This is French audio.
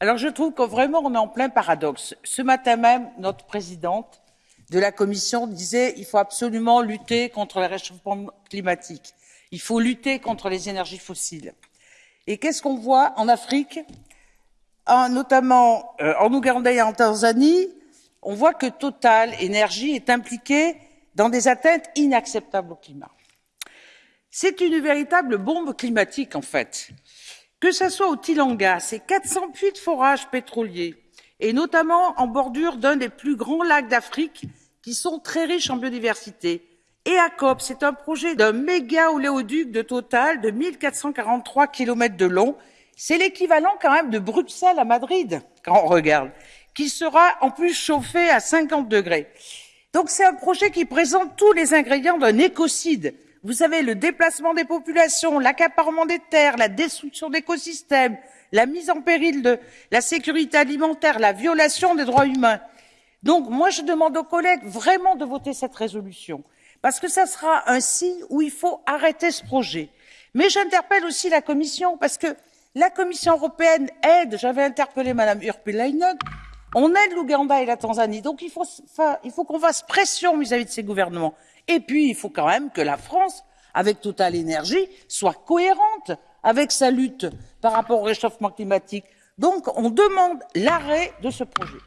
Alors je trouve que vraiment on est en plein paradoxe. Ce matin même, notre présidente de la Commission disait il faut absolument lutter contre le réchauffement climatique, il faut lutter contre les énergies fossiles. Et qu'est-ce qu'on voit en Afrique, en, notamment euh, en Ouganda et en Tanzanie On voit que Total Énergie est impliqué dans des atteintes inacceptables au climat. C'est une véritable bombe climatique en fait. Que ce soit au Tilanga, c'est 400 puits de forage pétroliers, et notamment en bordure d'un des plus grands lacs d'Afrique, qui sont très riches en biodiversité. Et à COP, c'est un projet d'un méga oléoduc de Total de 1443 km de long. C'est l'équivalent quand même de Bruxelles à Madrid, quand on regarde, qui sera en plus chauffé à 50 degrés. Donc c'est un projet qui présente tous les ingrédients d'un écocide vous savez, le déplacement des populations, l'accaparement des terres, la destruction d'écosystèmes, la mise en péril de la sécurité alimentaire, la violation des droits humains. Donc, moi, je demande aux collègues vraiment de voter cette résolution, parce que ça sera un signe où il faut arrêter ce projet. Mais j'interpelle aussi la Commission, parce que la Commission européenne aide, j'avais interpellé Mme Urpilainen, on aide l'Ouganda et la Tanzanie, donc il faut, qu'on fasse pression vis-à-vis -vis de ces gouvernements. Et puis, il faut quand même que la France, avec Total Énergie, soit cohérente avec sa lutte par rapport au réchauffement climatique. Donc, on demande l'arrêt de ce projet.